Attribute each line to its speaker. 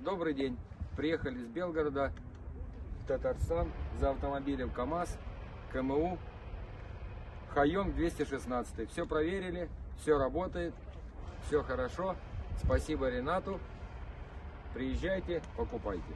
Speaker 1: добрый день. Приехали из Белгорода в Татарстан за автомобилем КАМАЗ, КМУ, Хайонг 216. Все проверили, все работает, все хорошо. Спасибо Ренату. Приезжайте, покупайте.